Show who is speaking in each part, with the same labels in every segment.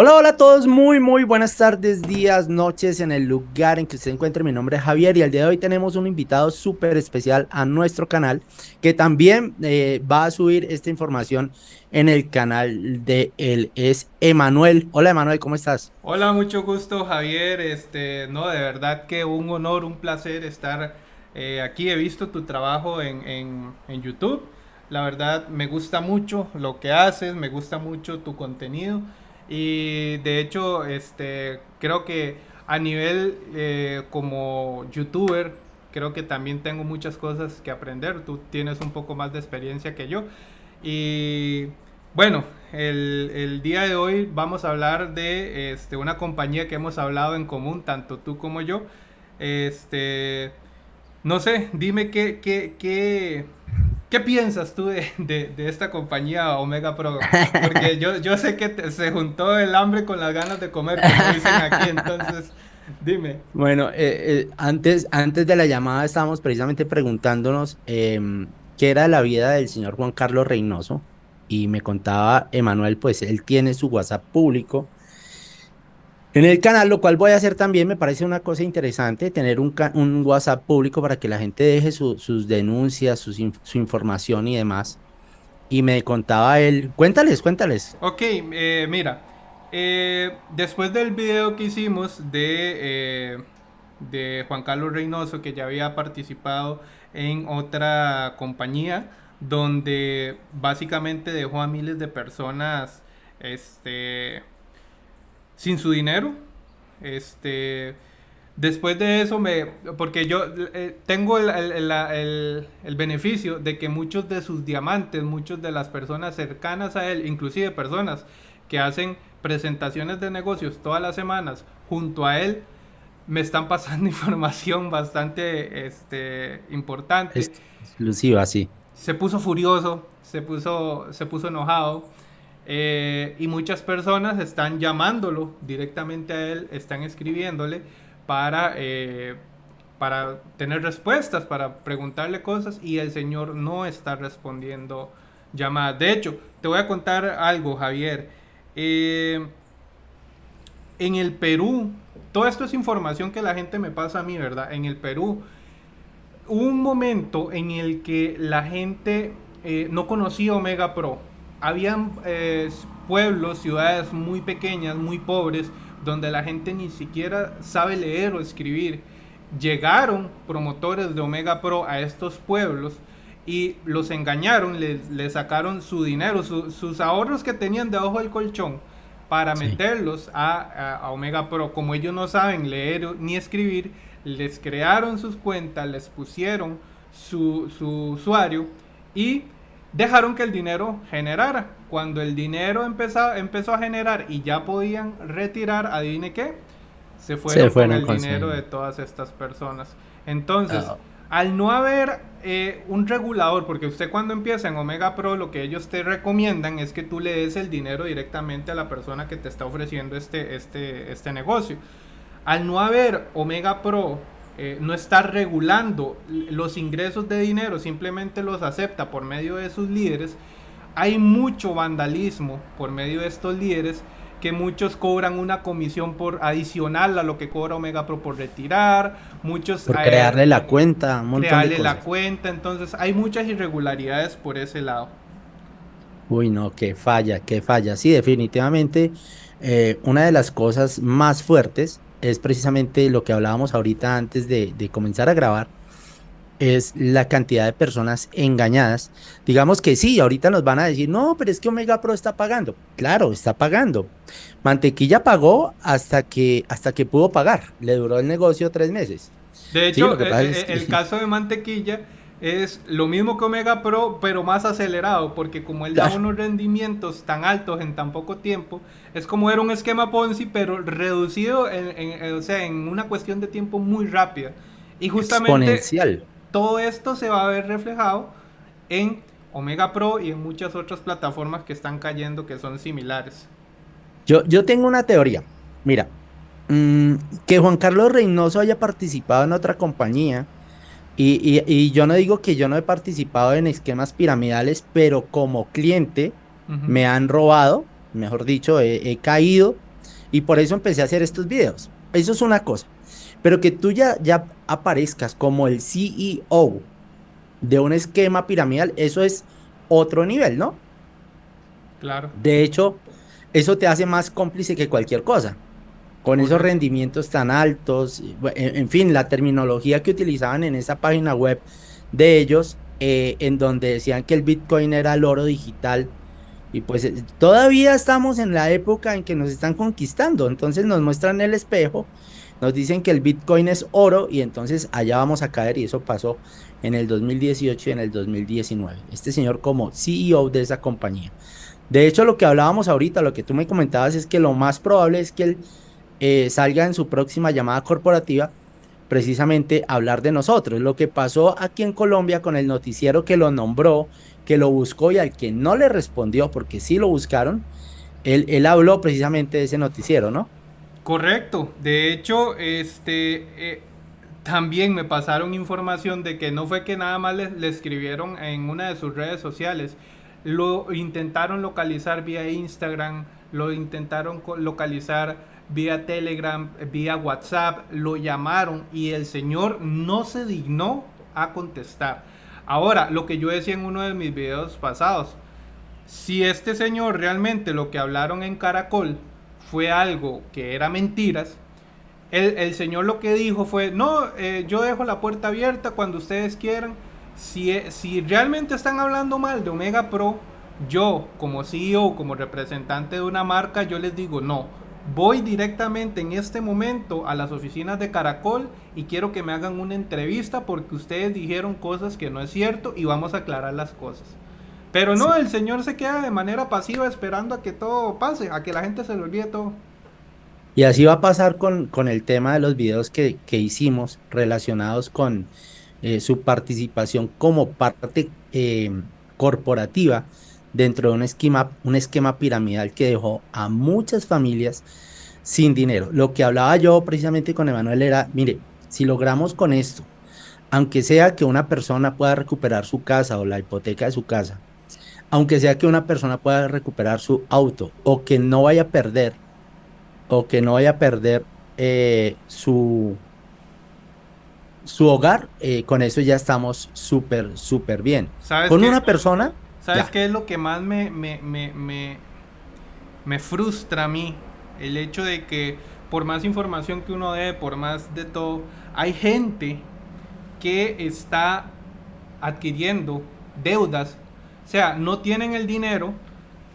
Speaker 1: Hola, hola a todos, muy, muy buenas tardes, días, noches en el lugar en que usted encuentre. Mi nombre es Javier y al día de hoy tenemos un invitado súper especial a nuestro canal que también eh, va a subir esta información en el canal de él. Es Emanuel. Hola, Emanuel, ¿cómo estás?
Speaker 2: Hola, mucho gusto, Javier. Este, no, de verdad que un honor, un placer estar eh, aquí. He visto tu trabajo en, en, en YouTube. La verdad, me gusta mucho lo que haces, me gusta mucho tu contenido. Y de hecho, este, creo que a nivel eh, como youtuber, creo que también tengo muchas cosas que aprender. Tú tienes un poco más de experiencia que yo. Y bueno, el, el día de hoy vamos a hablar de este, una compañía que hemos hablado en común, tanto tú como yo. Este, no sé, dime qué, qué, qué, ¿Qué piensas tú de, de, esta compañía Omega Pro? Porque yo, yo sé que se juntó el hambre con las ganas de comer, como dicen aquí, entonces dime.
Speaker 1: Bueno, eh, eh, antes, antes de la llamada estábamos precisamente preguntándonos eh, qué era la vida del señor Juan Carlos Reynoso y me contaba Emanuel, pues él tiene su WhatsApp público en el canal, lo cual voy a hacer también, me parece una cosa interesante, tener un, WhatsApp público para que la gente deje sus denuncias, su información y demás. Y me contaba él, cuéntales, cuéntales.
Speaker 2: Ok, eh, mira, eh, después del video que hicimos de, eh, de Juan Carlos Reynoso, que ya había participado en otra compañía, donde básicamente dejó a miles de personas, este sin su dinero. Este, después de eso, me, porque yo eh, tengo el, beneficio de que muchos de sus diamantes, muchas de las personas cercanas a él, inclusive personas que hacen presentaciones de negocios todas las semanas junto a él, me están pasando información bastante este, importante.
Speaker 1: exclusiva, sí.
Speaker 2: Se puso furioso, se puso, se puso enojado eh, y muchas personas están llamándolo directamente a él, están escribiéndole para, eh, para tener respuestas, para preguntarle cosas y el Señor no está respondiendo llamadas. De hecho, te voy a contar algo, Javier. Eh, en el Perú, todo esto es información que la gente me pasa a mí, ¿verdad? En el Perú, un momento en el que la gente no conocía Omega Pro habían eh, pueblos, ciudades muy pequeñas, muy pobres, donde la gente ni siquiera sabe leer o escribir. Llegaron promotores de Omega Pro a estos pueblos y los engañaron, les, sacaron su dinero, sus ahorros que tenían debajo del colchón para meterlos a, Omega Pro. Como ellos no saben leer ni escribir, les crearon sus cuentas, les pusieron su, su usuario y dejaron que el dinero generara. Cuando el dinero empezó, empezó a generar y ya podían retirar, adivine qué, se fueron, con el dinero de todas estas personas. Entonces, ah. al no haber eh, un regulador, porque usted cuando empieza en Omega Pro, lo que ellos te recomiendan es que tú le des el dinero directamente a la persona que te está ofreciendo este, este, este negocio. Al no haber Omega Pro eh, no está regulando los ingresos de dinero, simplemente los acepta por medio de sus líderes, hay mucho vandalismo por medio de estos líderes que muchos cobran una comisión por adicional a lo que cobra Omega Pro por retirar, muchos
Speaker 1: por crearle la cuenta,
Speaker 2: crearle la cuenta, entonces hay muchas irregularidades por ese lado.
Speaker 1: Uy, no, que falla, que falla. Sí, definitivamente eh, una de las cosas más fuertes es precisamente lo que hablábamos ahorita antes de, comenzar a grabar, es la cantidad de personas engañadas. Digamos que sí, ahorita nos van a decir, no, pero es que Omega Pro está pagando. Claro, está pagando. Mantequilla pagó hasta que, hasta que pudo pagar. Le duró el negocio tres meses.
Speaker 2: De hecho, eh, eh, el caso de Mantequilla es lo mismo que Omega Pro, pero más acelerado, porque como él da unos rendimientos tan altos en tan poco tiempo, es como era un esquema Ponzi, pero reducido en, o sea, en una cuestión de tiempo muy rápida. Y justamente todo esto se va a ver reflejado en Omega Pro y en muchas otras plataformas que están cayendo que son similares.
Speaker 1: Yo, yo tengo una teoría. Mira, mm, que Juan Carlos Reynoso haya participado en otra compañía y, yo no digo que yo no he participado en esquemas piramidales, pero como cliente me han robado, mejor dicho, he, caído Y por eso empecé a hacer estos videos. Eso es una cosa. Pero que tú ya, ya aparezcas como el CEO de un esquema piramidal, eso es otro nivel, ¿no?
Speaker 2: Claro.
Speaker 1: De hecho, eso te hace más cómplice que cualquier cosa. Con esos rendimientos tan altos, en, fin, la terminología que utilizaban en esa página web de ellos, eh, en donde decían que el Bitcoin era el oro digital. Y pues eh, todavía estamos en la época en que nos están conquistando. Entonces nos muestran el espejo, nos dicen que el Bitcoin es oro y entonces allá vamos a caer y eso pasó en el 2018 y en el 2019. Este señor como CEO de esa compañía. De hecho, lo que hablábamos ahorita, lo que tú me comentabas es que lo más probable es que él eh, salga en su próxima llamada corporativa precisamente hablar de nosotros. Lo que pasó aquí en Colombia con el noticiero que lo nombró, que lo buscó y al que no le respondió, porque sí lo buscaron, él, él habló precisamente de ese noticiero, ¿no?
Speaker 2: Correcto. De hecho, este, eh, también me pasaron información de que no fue que nada más le, escribieron en una de sus redes sociales, lo intentaron localizar vía Instagram, lo intentaron localizar vía Telegram, vía WhatsApp, lo llamaron y el señor no se dignó a contestar. Ahora, lo que yo decía en uno de mis videos pasados, si este señor realmente lo que hablaron en Caracol fue algo que era mentiras, el, señor lo que dijo fue, no, eh, yo dejo la puerta abierta cuando ustedes quieran. Si, eh, si realmente están hablando mal de Omega Pro, yo como CEO, como representante de una marca, yo les digo, no, voy directamente en este momento a las oficinas de Caracol y quiero que me hagan una entrevista porque ustedes dijeron cosas que no es cierto y vamos a aclarar las cosas. Pero no, el señor se queda de manera pasiva esperando a que todo pase, a que la gente se le olvide todo.
Speaker 1: Y así va a pasar con, con el tema de los videos que, que hicimos relacionados con eh, su participación como parte eh, corporativa dentro de un esquema, un esquema piramidal que dejó a muchas familias sin dinero. Lo que hablaba yo precisamente con Emanuel era, mire, si logramos con esto, aunque sea que una persona pueda recuperar su casa o la hipoteca de su casa, aunque sea que una persona pueda recuperar su auto o que no vaya a perder o que no vaya a perder eh, su, su hogar, eh, con eso ya estamos súper, súper bien. Con una persona...
Speaker 2: ¿Sabes qué es lo que más me, me, me, me, frustra a mí? El hecho de que por más información que uno dé, por más de todo, hay gente que está adquiriendo deudas. O sea, no tienen el dinero,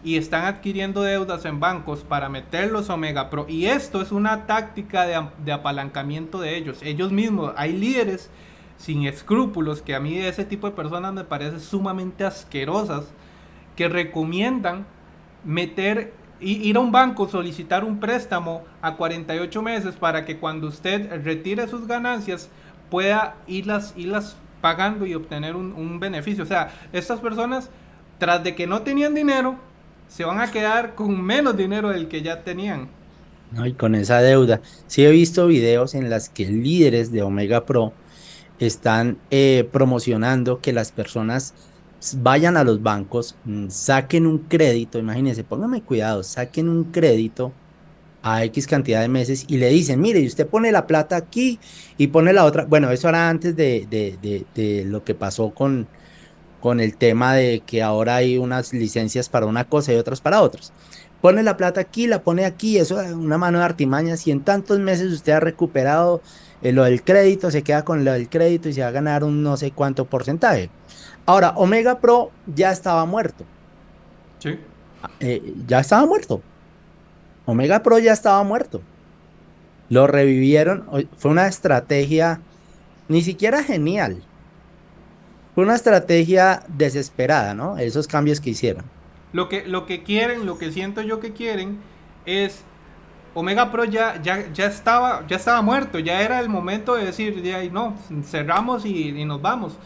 Speaker 2: y están adquiriendo deudas en bancos para meterlos a Omega Pro. Y esto es una táctica de, apalancamiento de ellos. Ellos mismos, hay líderes sin escrúpulos, que a mí ese tipo de personas me parece sumamente asquerosas, que recomiendan meter, ir a un banco, solicitar un préstamo a 48 meses para que cuando usted retire sus ganancias pueda irlas, irlas pagando y obtener un, un beneficio. O sea, estas personas, tras de que no tenían dinero, se van a quedar con menos dinero del que ya tenían.
Speaker 1: y con esa deuda. Sí he visto videos en las que líderes de Omega Pro están eh, promocionando que las personas vayan a los bancos, mm, saquen un crédito, imagínense, pónganme cuidado, saquen un crédito a X cantidad de meses y le dicen, mire, y usted pone la plata aquí y pone la otra. Bueno, eso era antes de, de, de lo que pasó con, con el tema de que ahora hay unas licencias para una cosa y otras para otras. Pone la plata aquí, la pone aquí, eso es una mano de artimañas y en tantos meses usted ha recuperado eh, lo del crédito, se queda con lo del crédito y se va a ganar un no sé cuánto porcentaje. Ahora, Omega Pro ya estaba muerto.
Speaker 2: Sí.
Speaker 1: Eh, ya estaba muerto. Omega Pro ya estaba muerto. Lo revivieron. Fue una estrategia ni siquiera genial fue una estrategia desesperada, ¿no? Esos cambios que hicieron.
Speaker 2: Lo que, lo que quieren, lo que siento yo que quieren es Omega Pro ya, ya, ya, estaba, ya estaba muerto, ya era el momento de decir, ya, no, cerramos y, y, nos vamos.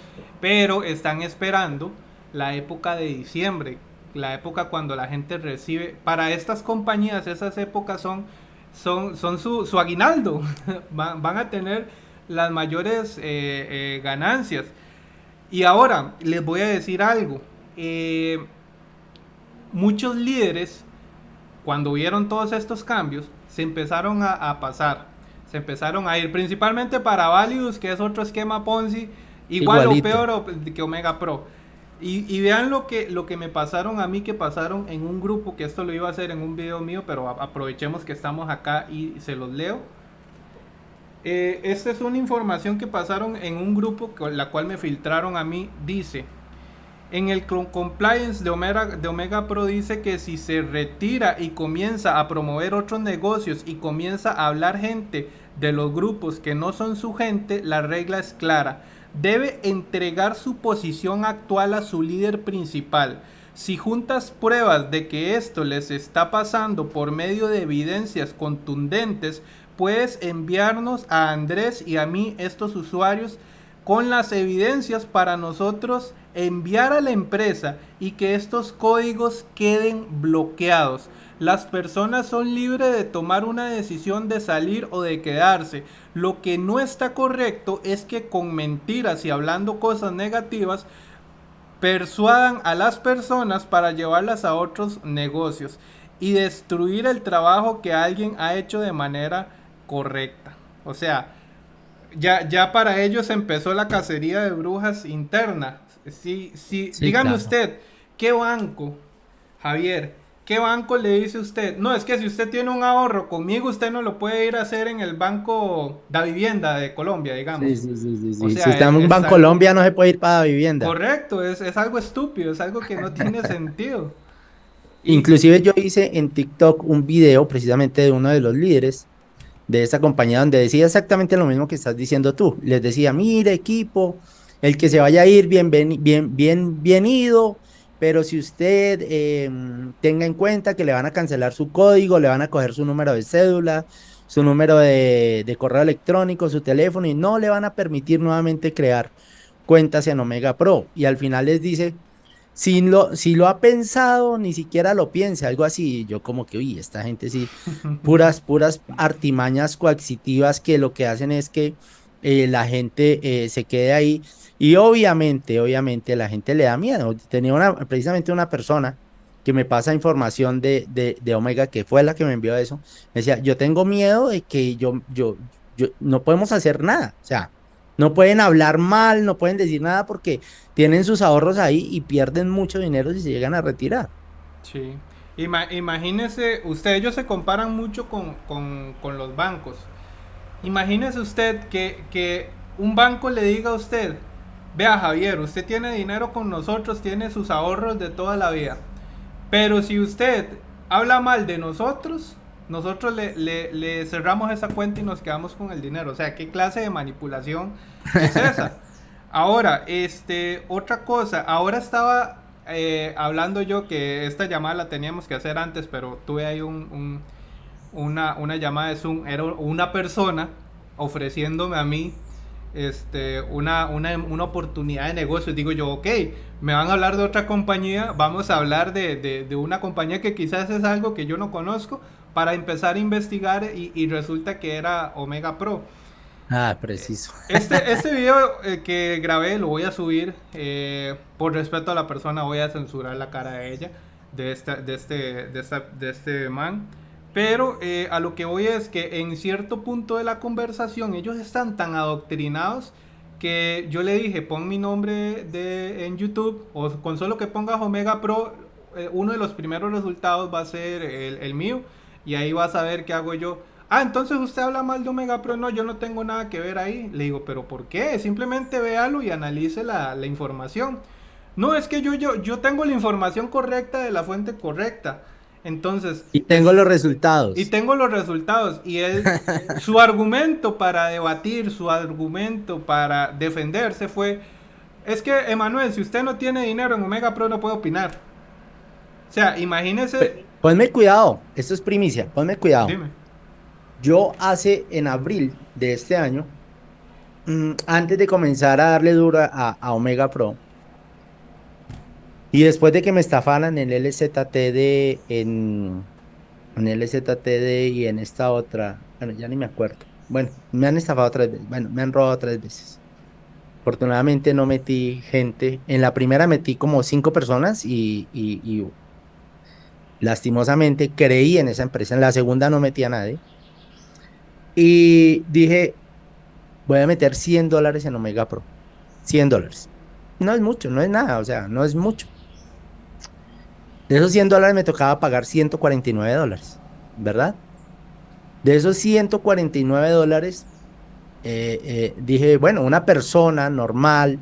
Speaker 2: Pero están esperando la época de diciembre, la época cuando la gente recibe, para estas compañías esas épocas son, son, son su, su aguinaldo, van, van, a tener las mayores eh, eh, ganancias. Y ahora les voy a decir algo. Eh, muchos líderes, cuando vieron todos estos cambios, se empezaron a, pasar. Se empezaron a ir principalmente para Valius, que es otro esquema Ponzi, igual o peor que Omega Pro. Y, vean lo que, lo que me pasaron a mí, que pasaron en un grupo, que esto lo iba a hacer en un video mío, pero aprovechemos que estamos acá y se los leo. Eh, esta es una información que pasaron en un grupo, con la cual me filtraron a mí. Dice, en el compliance de Omega, de Omega Pro dice que si se retira y comienza a promover otros negocios y comienza a hablar gente de los grupos que no son su gente, la regla es clara debe entregar su posición actual a su líder principal. Si juntas pruebas de que esto les está pasando por medio de evidencias contundentes, puedes enviarnos a Andrés y a mí estos usuarios con las evidencias para nosotros enviar a la empresa y que estos códigos queden bloqueados. Las personas son libres de tomar una decisión de salir o de quedarse. Lo que no está correcto es que con mentiras y hablando cosas negativas persuadan a las personas para llevarlas a otros negocios y destruir el trabajo que alguien ha hecho de manera correcta. O sea, ya, ya para ellos empezó la cacería de brujas interna. Si, si, dígame usted, ¿qué banco, Javier, ¿Qué banco le dice usted? No, es que si usted tiene un ahorro conmigo, usted no lo puede ir a hacer en el Banco da Vivienda de Colombia, digamos.
Speaker 1: Sí, sí, sí. sí, si está en un Banco Colombia, no se puede ir para la vivienda.
Speaker 2: Correcto, es, es algo estúpido, es algo que no tiene sentido.
Speaker 1: Inclusive yo hice en TikTok un video precisamente de uno de los líderes de esta compañía donde decía exactamente lo mismo que estás diciendo tú. Les decía, mire equipo, el que se vaya a ir, bien, bien, bien, ido pero si usted em, tenga en cuenta que le van a cancelar su código, le van a coger su número de cédula, su número de, correo electrónico, su teléfono y no le van a permitir nuevamente crear cuentas en Omega Pro. Y al final les dice, si lo, si lo ha pensado, ni siquiera lo piense, algo así. Yo como que, uy, esta gente sí, puras, puras artimañas coaccitivas que lo que hacen es que eh, la gente eh, se quede ahí y obviamente, obviamente la gente le da miedo. Tenía una, precisamente una persona que me pasa información de, de, Omega, que fue la que me envió eso. Me decía, yo tengo miedo de que yo, yo, yo, no podemos hacer nada. O sea, no pueden hablar mal, no pueden decir nada porque tienen sus ahorros ahí y pierden mucho dinero si se llegan a retirar.
Speaker 2: Sí. imagínese, usted, ellos se comparan mucho con, con, con los bancos. Imagínese usted que, que un banco le diga a usted, Vea Javier, usted tiene dinero con nosotros, tiene sus ahorros de toda la vida. Pero si usted habla mal de nosotros, nosotros le, cerramos esa cuenta y nos quedamos con el dinero. O sea, ¿qué clase de manipulación es esa? Ahora, este, otra cosa, ahora estaba eh, hablando yo que esta llamada la teníamos que hacer antes, pero tuve ahí un, una, una llamada de Zoom, era una persona ofreciéndome a mí este, una, una, una, oportunidad de negocio. Digo yo, ok, me van a hablar de otra compañía, vamos a hablar de, de, una compañía que quizás es algo que yo no conozco para empezar a investigar y, resulta que era Omega Pro.
Speaker 1: Ah, preciso.
Speaker 2: Este, este video eh, que grabé lo voy a subir. Eh, por respeto a la persona, voy a censurar la cara de ella, de, esta, de, este, de, esta, de este man. Pero eh, a lo que voy es que en cierto punto de la conversación ellos están tan adoctrinados que yo le dije, pon mi nombre de, en YouTube o con solo que pongas Omega Pro, eh, uno de los primeros resultados va a ser el, mío y ahí vas a ver qué hago yo. Ah, entonces usted habla mal de Omega Pro. No, yo no tengo nada que ver ahí. Le digo, pero ¿por qué? Simplemente véalo y analice la, la información. No, es que yo, yo, yo tengo la información correcta de la fuente correcta. Entonces.
Speaker 1: Y tengo los resultados.
Speaker 2: Y tengo los resultados. Y él, su argumento para debatir, su argumento para defenderse fue: es que, Emanuel, si usted no tiene dinero en Omega Pro, no puede opinar. O sea, imagínese.
Speaker 1: Ponme cuidado, esto es primicia, ponme cuidado. Dime. Yo hace en abril de este año, mm, antes de comenzar a darle duro a Omega Pro, y después de que me estafaran en el LZTD, en, en el LZTD y en esta otra, bueno, ya ni me acuerdo. Bueno, me han estafado tres veces, bueno, me han robado tres veces. Afortunadamente no metí gente. En la primera metí como cinco personas y, y, lastimosamente creí en esa empresa, en la segunda no metí a nadie. Y dije, voy a meter 100 dólares en Omega Pro. 100 dólares. No es mucho, no es nada, o sea, no es mucho. De esos 100 dólares me tocaba pagar 149 dólares, ¿verdad? De esos 149 dólares, eh, eh, dije, bueno, una persona normal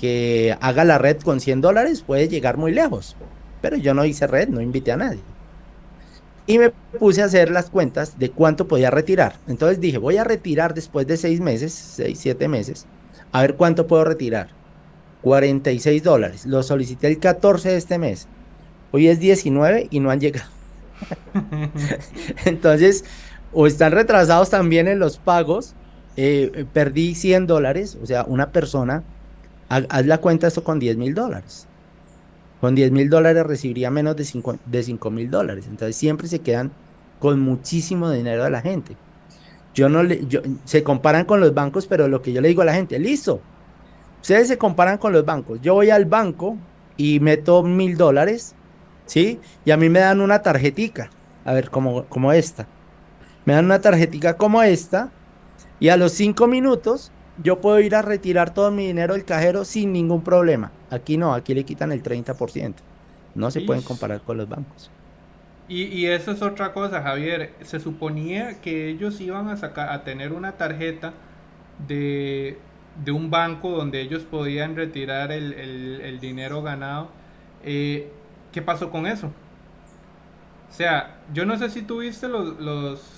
Speaker 1: que haga la red con 100 dólares puede llegar muy lejos. Pero yo no hice red, no invité a nadie. Y me puse a hacer las cuentas de cuánto podía retirar. Entonces dije, voy a retirar después de seis meses, seis, siete meses, a ver cuánto puedo retirar. 46 dólares. Lo solicité el 14 de este mes. Hoy es 19 y no han llegado. Entonces, o están retrasados también en los pagos. Eh, perdí 100 dólares. O sea, una persona, haz, la cuenta esto con 10 mil dólares. Con 10 mil dólares recibiría menos de 5 de mil dólares. Entonces siempre se quedan con muchísimo dinero de la gente. Yo no le, yo, se comparan con los bancos, pero lo que yo le digo a la gente, listo. Ustedes se comparan con los bancos. Yo voy al banco y meto mil dólares, ¿sí? Y a mí me dan una tarjetica, a ver, como, como esta. Me dan una tarjetica como esta y a los cinco minutos yo puedo ir a retirar todo mi dinero del cajero sin ningún problema. Aquí no, aquí le quitan el 30%. No se pueden comparar con los bancos.
Speaker 2: Y, y, eso es otra cosa, Javier. Se suponía que ellos iban a sacar, a tener una tarjeta de, de un banco donde ellos podían retirar el, el, dinero ganado. Eh, ¿Qué pasó con eso? O sea, yo no sé si tuviste los, los,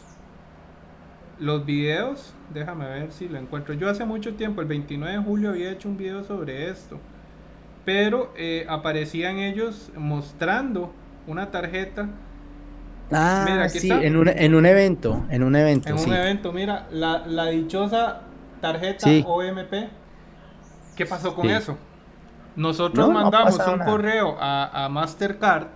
Speaker 2: los videos Déjame ver si lo encuentro. Yo hace mucho tiempo, el 29 de julio, había hecho un video sobre esto. Pero eh, aparecían ellos mostrando una tarjeta.
Speaker 1: Ah, mira, aquí sí, En, un, en un evento. En un evento.
Speaker 2: En un evento, mira, la, la dichosa tarjeta OMP. ¿Qué pasó con eso? Nosotros mandamos un correo a, a Mastercard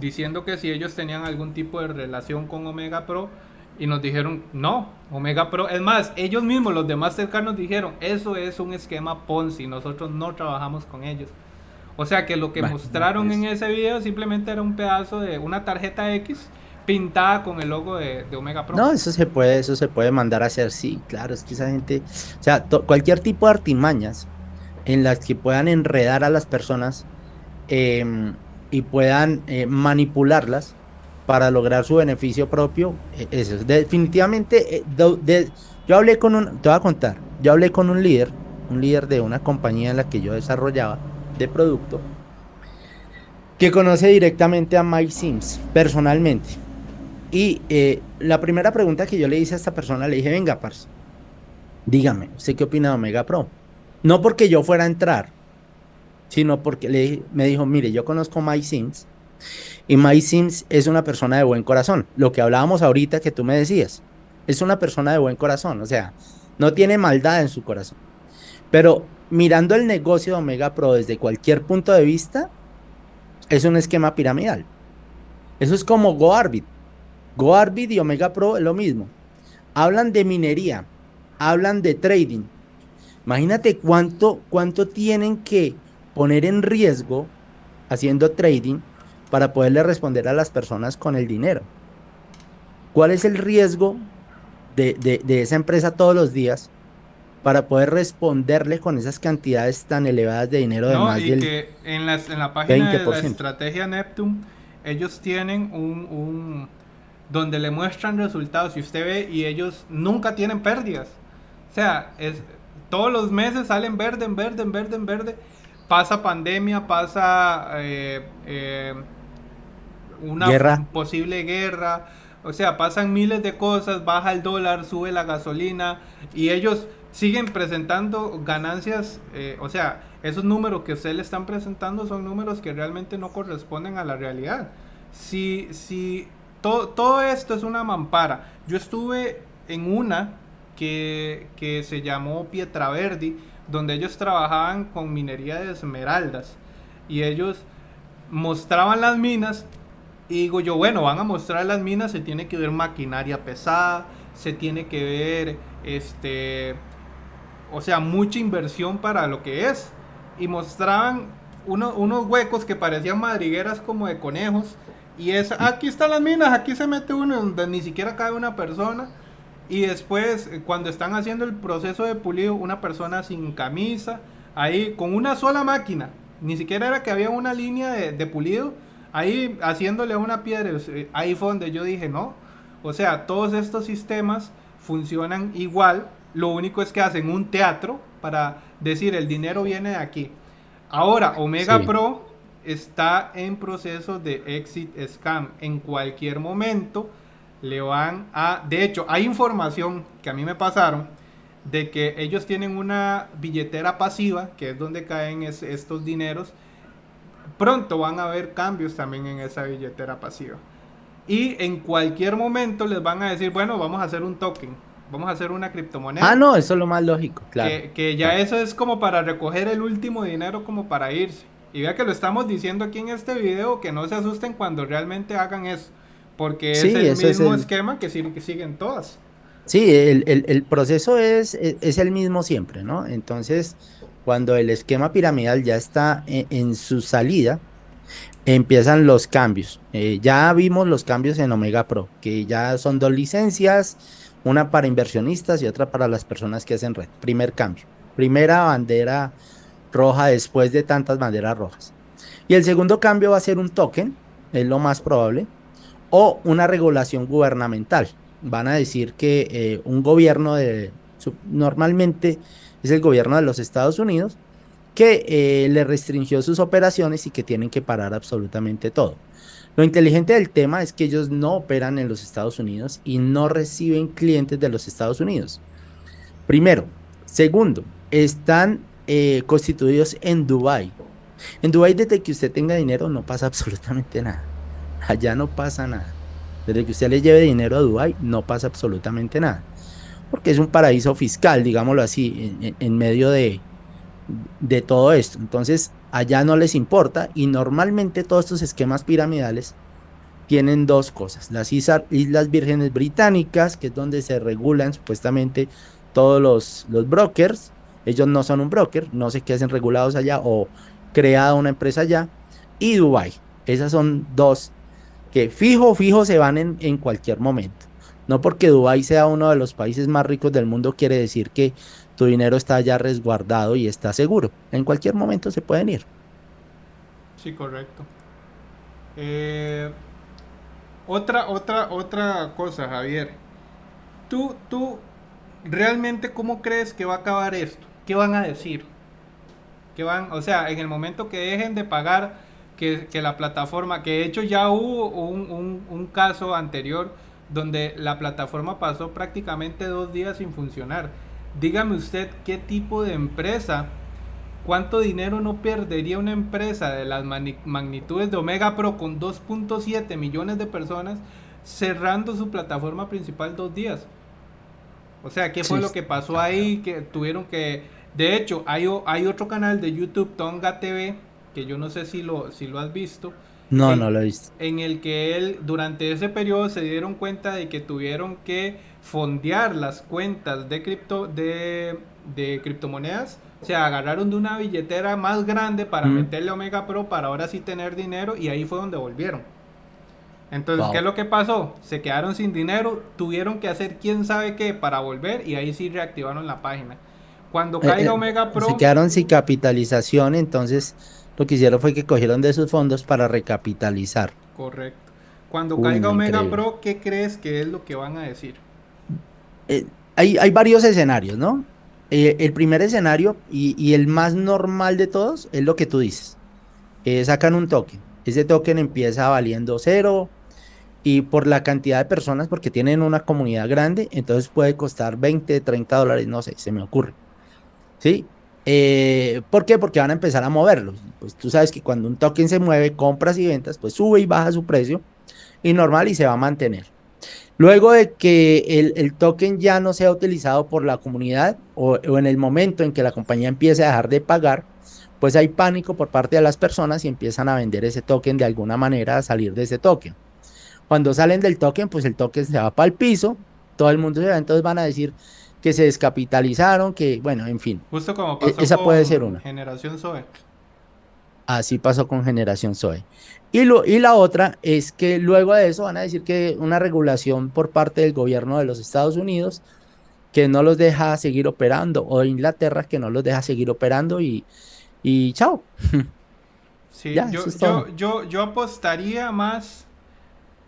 Speaker 2: diciendo que si ellos tenían algún tipo de relación con Omega Pro, y nos dijeron, no, Omega Pro. Es más, ellos mismos, los de Mastercard, nos dijeron, eso es un esquema Ponzi, nosotros no trabajamos con ellos. O sea que lo que mostraron en ese video simplemente era un pedazo de una tarjeta X pintada con el logo de, Omega Pro.
Speaker 1: No, eso se puede, eso se puede mandar a hacer, sí, claro, es que esa gente, o sea, cualquier tipo de artimañas en las que puedan enredar a las personas em, y puedan eh, manipularlas, para lograr su beneficio propio. E, eso, definitivamente, eh, yo hablé con un, te voy a contar, yo hablé con un líder, un líder de una compañía en la que yo desarrollaba de producto, que conoce directamente a Mike Sims personalmente. Y eh, la primera pregunta que yo le hice a esta persona, le dije, venga, Pars, dígame, ¿usted qué opina de Omega Pro? No porque yo fuera a entrar, sino porque le, me dijo, mire, yo conozco Mike Sims y Mike Sims es una persona de buen corazón. Lo que hablábamos ahorita que tú me decías. Es una persona de buen corazón. O sea, no tiene maldad en su corazón. Pero mirando el negocio de Omega Pro desde cualquier punto de vista, es un esquema piramidal. Eso es como GoArbit. GoArbit y Omega Pro es lo mismo. Hablan de minería, hablan de trading. Imagínate cuánto, cuánto tienen que poner en riesgo haciendo trading para poderle responder a las personas con el dinero. ¿Cuál es el riesgo de, esa empresa todos los días para poder responderle con esas cantidades tan elevadas de dinero de más
Speaker 2: y que en, en la página de la estrategia Neptune ellos tienen un, un, donde le muestran resultados y usted ve y ellos nunca tienen pérdidas. O sea es todos los meses salen verde en verde en verde en verde. Pasa pandemia pasa eh, eh, una posible guerra. O sea, pasan miles de cosas, baja el dólar, sube la gasolina y ellos siguen presentando ganancias. Eh, o sea, esos números que ustedes le están presentando son números que realmente no corresponden a la realidad. Si, si todo esto es una mampara. Yo estuve en una que, que se llamó Pietraverdi, donde ellos trabajaban con minería de esmeraldas y ellos mostraban las minas y digo yo, bueno, van a mostrar las minas, se tiene que ver maquinaria pesada, se tiene que ver, este, o sea, mucha inversión para lo que es. Y mostraban unos huecos que parecían madrigueras como de conejos, Y es, aquí están las minas, aquí se mete uno donde ni siquiera cabe una persona. Y después, eh, cuando están haciendo el proceso de pulido, una persona sin camisa, ahí con una sola máquina, ni siquiera era que había una línea de, pulido, ahí haciéndole a una piedra, ahí fue donde yo dije, no, o sea, todos estos sistemas funcionan igual, lo único es que hacen un teatro para decir el dinero viene de aquí. Ahora, Omega Pro está en proceso de exit scam. En cualquier momento le van a... De hecho, hay información que a mí me pasaron de que ellos tienen una billetera pasiva, que es donde caen estos dineros. Pronto van a haber cambios también en esa billetera pasiva. Y en cualquier momento les van a decir, bueno, vamos a hacer un token, vamos a hacer una criptomoneda.
Speaker 1: Ah, no, eso es lo más lógico, claro.
Speaker 2: Que, ya eso es como para recoger el último dinero como para irse. Y vea que lo estamos diciendo aquí en este video, que no se asusten cuando realmente hagan eso. Porque es el mismo esquema que, que siguen todas.
Speaker 1: Sí, el, proceso es, es, el mismo siempre, ¿no? Entonces, cuando el esquema piramidal ya está en, su salida, empiezan los cambios. Eh, ya vimos los cambios en Omega Pro, que ya son dos licencias, una para inversionistas y otra para las personas que hacen red. Primer cambio, primera bandera roja después de tantas banderas rojas. Y el segundo cambio va a ser un token, es lo más probable, o una regulación gubernamental van a decir que eh, un gobierno de, normalmente es el gobierno de los Estados Unidos, que eh, le restringió sus operaciones y que tienen que parar absolutamente todo. Lo inteligente del tema es que ellos no operan en los Estados Unidos y no reciben clientes de los Estados Unidos. Primero. Segundo, están eh, constituidos en Dubai. En Dubai desde que usted tenga dinero no pasa absolutamente nada. Allá no pasa nada. Desde que usted le lleve dinero a Dubái no pasa absolutamente nada. Porque es un paraíso fiscal, digámoslo así, en, medio de, de todo esto. Entonces, allá no les importa y normalmente todos estos esquemas piramidales tienen dos cosas. Las Islas Vírgenes Británicas, que es donde se regulan supuestamente todos los, los brokers. Ellos no son un broker, no sé qué hacen regulados allá o creada una empresa allá. Y Dubai. Esas son dos que fijo, fijo se van en, cualquier momento. No porque Dubái sea uno de los países más ricos del mundo quiere decir que tu dinero está ya resguardado y está seguro. En cualquier momento se pueden ir.
Speaker 2: Sí, correcto. Eh, otra, otra, otra cosa, Javier. Tú, tú, realmente, ¿cómo crees que va a acabar esto? ¿Qué van a decir? ¿Qué van, o sea, en el momento que dejen de pagar que, la plataforma, que de hecho ya hubo un, caso anterior donde la plataforma pasó prácticamente dos días sin funcionar. Dígame usted qué tipo de empresa, cuánto dinero no perdería una empresa de las magnitudes de Omega Pro con 2.7 millones de personas cerrando su plataforma principal dos días. O sea, ¿qué fue lo que pasó ahí? Que tuvieron que... De hecho, hay, hay otro canal de YouTube, Tonga TV, que yo no sé si lo, si lo has visto.
Speaker 1: No, no lo he visto.
Speaker 2: En el que él, durante ese periodo, se dieron cuenta de que tuvieron que fondear las cuentas de, cripto, de, de criptomonedas. O sea, agarraron de una billetera más grande para meterle Omega Pro para ahora sí tener dinero y ahí fue donde volvieron. Entonces, ¿qué es lo que pasó? Se quedaron sin dinero, tuvieron que hacer quién sabe qué para volver y ahí sí reactivaron la página. Cuando eh, caiga
Speaker 1: eh,
Speaker 2: Omega Pro...
Speaker 1: Se quedaron sin capitalización, entonces lo que hicieron fue que cogieron de sus fondos para recapitalizar.
Speaker 2: Correcto. Cuando caiga Omega Pro, ¿qué crees que es lo que van a decir?
Speaker 1: Eh, hay, hay, varios escenarios, ¿no? Eh, el primer escenario y, el más normal de todos es lo que tú dices. Eh, sacan un token. Ese token empieza valiendo cero y por la cantidad de personas, porque tienen una comunidad grande, entonces puede costar 20, 30 dólares, no sé, se me ocurre. ¿Sí? Eh, ¿Por qué? Porque van a empezar a moverlos. Pues tú sabes que cuando un token se mueve, compras y ventas, pues sube y baja su precio y normal y se va a mantener. Luego de que el, token ya no sea utilizado por la comunidad o, en el momento en que la compañía empiece a dejar de pagar, pues hay pánico por parte de las personas y empiezan a vender ese token de alguna manera, a salir de ese token. Cuando salen del token, pues el token se va para el piso, todo el mundo se va, entonces van a decir, que se descapitalizaron, que bueno, en fin.
Speaker 2: Justo como e-, pasó
Speaker 1: esa puede ser una.
Speaker 2: Generación Zoe.
Speaker 1: Así pasó con Generación Zoe. Y, lo, y la otra es que luego de eso van a decir que una regulación por parte del gobierno de los Estados Unidos que no los deja seguir operando, o Inglaterra que no los deja seguir operando y, y chao.
Speaker 2: Sí, yo, yo, yo, yo, apostaría más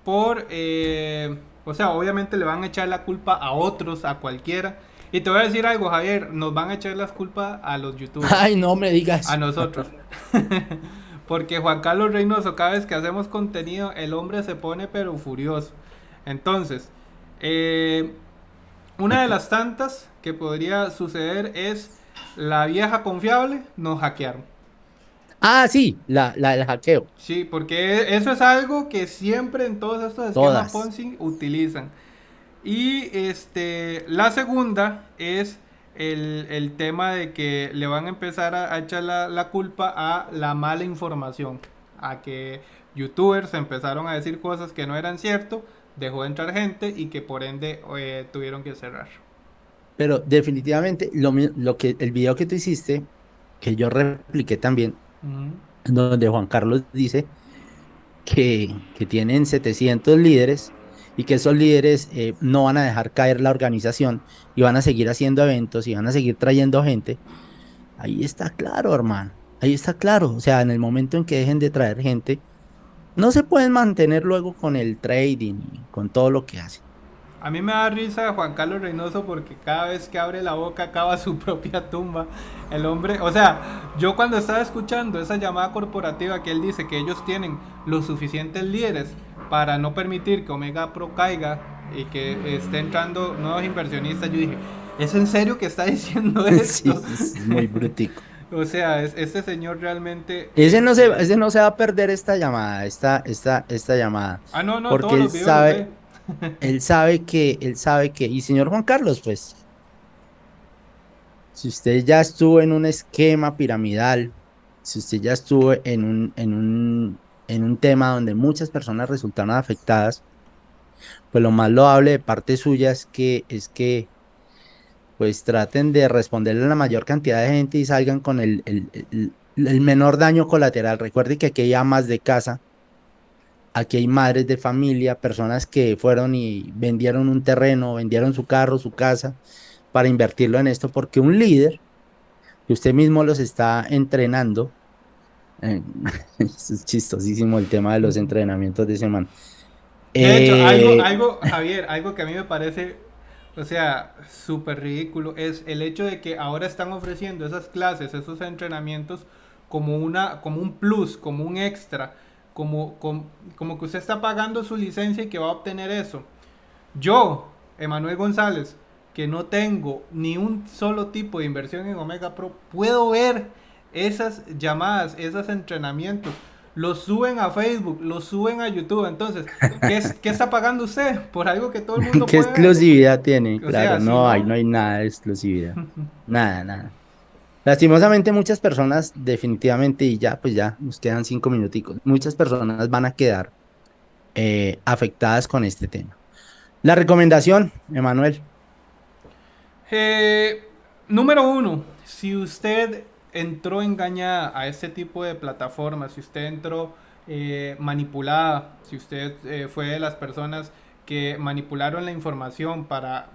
Speaker 2: por, eh, o sea, obviamente le van a echar la culpa a otros, a cualquiera. Y te voy a decir algo, Javier, nos van a echar las culpas a los youtubers.
Speaker 1: Ay, no me digas.
Speaker 2: A nosotros. Porque Juan Carlos Reynoso, cada vez que hacemos contenido, el hombre se pone pero furioso. Entonces, eh, una de las tantas que podría suceder es la vieja confiable nos hackearon.
Speaker 1: Ah, sí, la, la del hackeo.
Speaker 2: Sí, porque eso es algo que siempre en todos estos esquemas Ponzi utilizan. Y este, la segunda es el, tema de que le van a empezar a, echar la, la, culpa a la mala información, a que youtubers empezaron a decir cosas que no eran cierto, dejó de entrar gente y que por ende eh, tuvieron que cerrar.
Speaker 1: Pero definitivamente lo, lo, que el video que tú hiciste, que yo repliqué también, donde Juan Carlos dice que, que, tienen 700 líderes y que esos líderes eh, no van a dejar caer la organización y van a seguir haciendo eventos y van a seguir trayendo gente. Ahí está claro, hermano. Ahí está claro. O sea, en el momento en que dejen de traer gente, no se pueden mantener luego con el trading con todo lo que hacen.
Speaker 2: A mí me da risa Juan Carlos Reynoso porque cada vez que abre la boca acaba su propia tumba. El hombre, o sea, yo cuando estaba escuchando esa llamada corporativa que él dice que ellos tienen los suficientes líderes para no permitir que Omega Pro caiga y que esté entrando nuevos inversionistas, yo dije, ¿es en serio que está diciendo esto?
Speaker 1: Sí, es muy brutico.
Speaker 2: O sea, este señor realmente.
Speaker 1: Ese no se, ese no se va a perder esta llamada, esta, esta, esta llamada.
Speaker 2: Ah, no, no,
Speaker 1: porque él sabe, él sabe que, él sabe que, y señor Juan Carlos, pues, si usted ya estuvo en un esquema piramidal, si usted ya estuvo en un, en un, en un tema donde muchas personas resultaron afectadas, pues lo más loable de parte suya es que, es que pues traten de responderle a la mayor cantidad de gente y salgan con el, el, menor daño colateral. Recuerde que aquí hay amas de casa, aquí hay madres de familia, personas que fueron y vendieron un terreno, vendieron su carro, su casa, para invertirlo en esto, porque un líder, que usted mismo los está entrenando, eh, es chistosísimo el tema de los entrenamientos de semana.
Speaker 2: De hecho, algo, eh, algo, Javier, algo que a mí me parece o sea, súper ridículo. Es el hecho de que ahora están ofreciendo esas clases, esos entrenamientos como, una, como un plus, como un extra, como, como, como que usted está pagando su licencia y que va a obtener eso. Yo, Emanuel González, que no tengo ni un solo tipo de inversión en Omega Pro, puedo ver esas llamadas, esos entrenamientos lo suben a Facebook, lo suben a YouTube. Entonces, ¿qué, está pagando usted por algo que todo el mundo
Speaker 1: ¿Qué exclusividad tiene? claro, no, hay, no hay nada de exclusividad. nada, nada. Lastimosamente muchas personas, definitivamente, y ya, pues ya, nos quedan cinco minuticos, muchas personas van a quedar eh, afectadas con este tema. La recomendación, Emanuel.
Speaker 2: Eh, número uno, si usted entró engañada a este tipo de plataformas, si usted entró eh, manipulada, si usted fue de las personas que manipularon la información para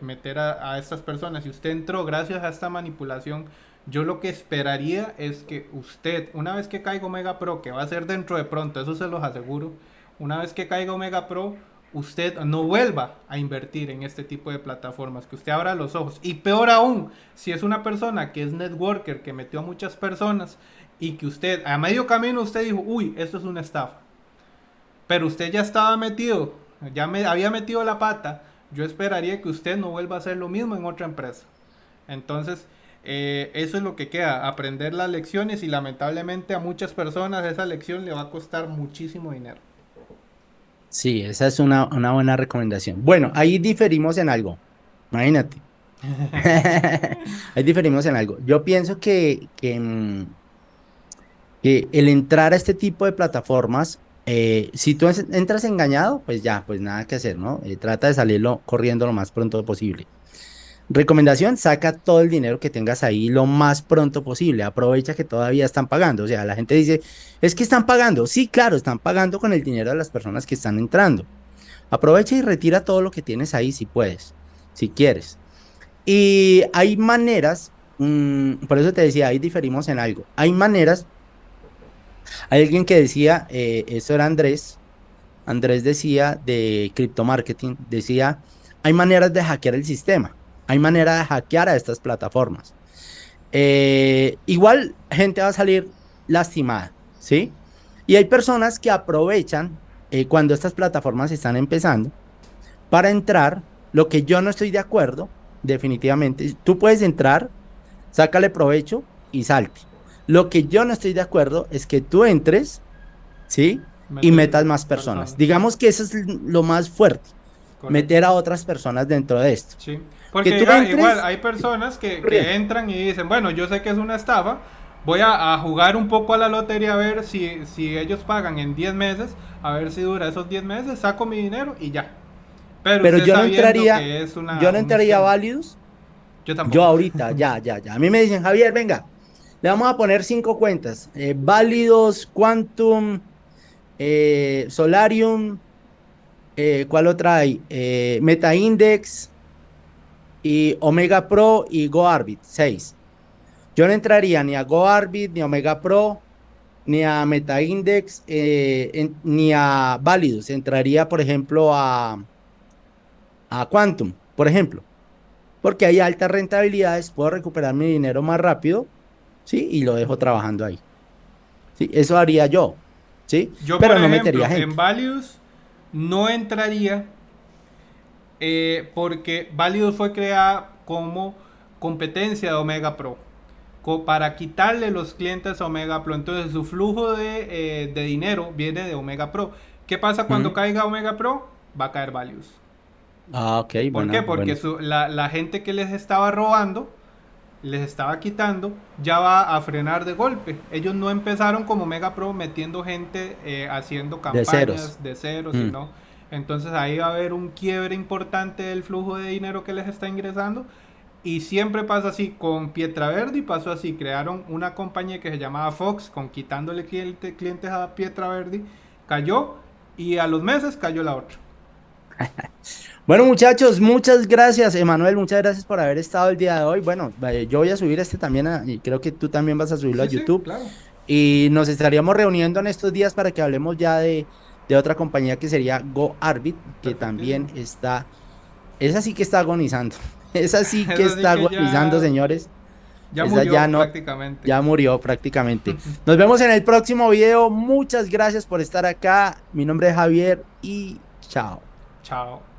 Speaker 2: meter a, estas personas, si usted entró gracias a esta manipulación, yo lo que esperaría es que usted, una vez que caiga Omega Pro, que va a ser dentro de pronto, eso se los aseguro, una vez que caiga Omega Pro, usted no vuelva a invertir en este tipo de plataformas, que usted abra los ojos. Y peor aún, si es una persona que es networker, que metió a muchas personas y que usted a medio camino usted dijo, uy, esto es una estafa. Pero usted ya estaba metido, ya me había metido la pata, yo esperaría que usted no vuelva a hacer lo mismo en otra empresa. Entonces, eh, eso es lo que queda, aprender las lecciones y lamentablemente a muchas personas esa lección le va a costar muchísimo dinero.
Speaker 1: Sí, esa es una, buena recomendación. Bueno, ahí diferimos en algo. Imagínate. ahí diferimos en algo. Yo pienso que, que, mm, el entrar a este tipo de plataformas, eh, si tú entras engañado, pues ya, pues nada que hacer, ¿no? Eh, trata de salirlo corriendo lo más pronto posible. Recomendación, saca todo el dinero que tengas ahí lo más pronto posible. Aprovecha que todavía están pagando. O sea, la gente dice, es que están pagando. Sí, claro, están pagando con el dinero de las personas que están entrando. Aprovecha y retira todo lo que tienes ahí si puedes, si quieres. Y hay maneras, mmm, por eso te decía, ahí diferimos en algo. Hay maneras, hay alguien que decía, eh, eso era Andrés, Andrés decía de cripto marketing, decía, hay maneras de hackear el sistema. Hay manera de hackear a estas plataformas. Eh, igual gente va a salir lastimada, ¿sí? Y hay personas que aprovechan eh, cuando estas plataformas están empezando para entrar, lo que yo no estoy de acuerdo, definitivamente, tú puedes entrar, sácale provecho y salte. Lo que yo no estoy de acuerdo es que tú entres, ¿sí? y metas más personas. Digamos que eso es lo más fuerte, meter a otras personas dentro de esto.
Speaker 2: Sí. Porque igual hay personas que, entran y dicen, bueno, yo sé que es una estafa, voy a, jugar un poco a la lotería a ver si, si ellos pagan en 10 meses, a ver si dura esos 10 meses, saco mi dinero y ya.
Speaker 1: Pero, yo, no entraría, yo no entraría a. Yo tampoco. Yo ahorita, ya, ya, ya. A mí me dicen, Javier, venga, le vamos a poner cinco cuentas. Eh, Válidos, Quantum, eh, Solarium, eh, ¿cuál otra hay? MetaIndex, y Omega Pro y GoArbit 6. Yo no entraría ni a GoArbit, ni a Omega Pro, ni a MetaIndex, eh, ni a Validus. Entraría, por ejemplo, a, a Quantum, por ejemplo. Porque hay altas rentabilidades, puedo recuperar mi dinero más rápido, ¿sí? Y lo dejo trabajando ahí. ¿Sí? Eso haría yo, ¿sí?
Speaker 2: Yo, Pero no metería gente. en Values no entraría eh, porque Validus fue creada como competencia de Omega Pro para quitarle los clientes a Omega Pro. Entonces su flujo de, eh, dinero viene de Omega Pro. ¿Qué pasa cuando caiga Omega Pro? Va a caer Values.
Speaker 1: Ah, ok.
Speaker 2: ¿Por qué? Porque la, gente que les estaba robando, les estaba quitando, ya va a frenar de golpe. Ellos no empezaron como Omega Pro metiendo gente eh, haciendo campañas de ceros, mm. sino entonces ahí va a haber un quiebre importante del flujo de dinero que les está ingresando. Y siempre pasa así con Pietraverdi, pasó así, crearon una compañía que se llamaba Fox, con quitándole clientes a Pietraverdi, cayó y a los meses cayó la otra.
Speaker 1: Bueno muchachos, muchas gracias Emanuel, muchas gracias por haber estado el día de hoy. Bueno, yo voy a subir este también y creo que tú también vas a subirlo a YouTube. Y nos estaríamos reuniendo en estos días para que hablemos ya de, de otra compañía que sería GoArbit, que también está, esa sí que está agonizando, esa sí que está agonizando, señores.
Speaker 2: Ya murió ya prácticamente.
Speaker 1: Ya murió prácticamente. Nos vemos en el próximo video. Muchas gracias por estar acá. Mi nombre es Javier y chao.
Speaker 2: Chao.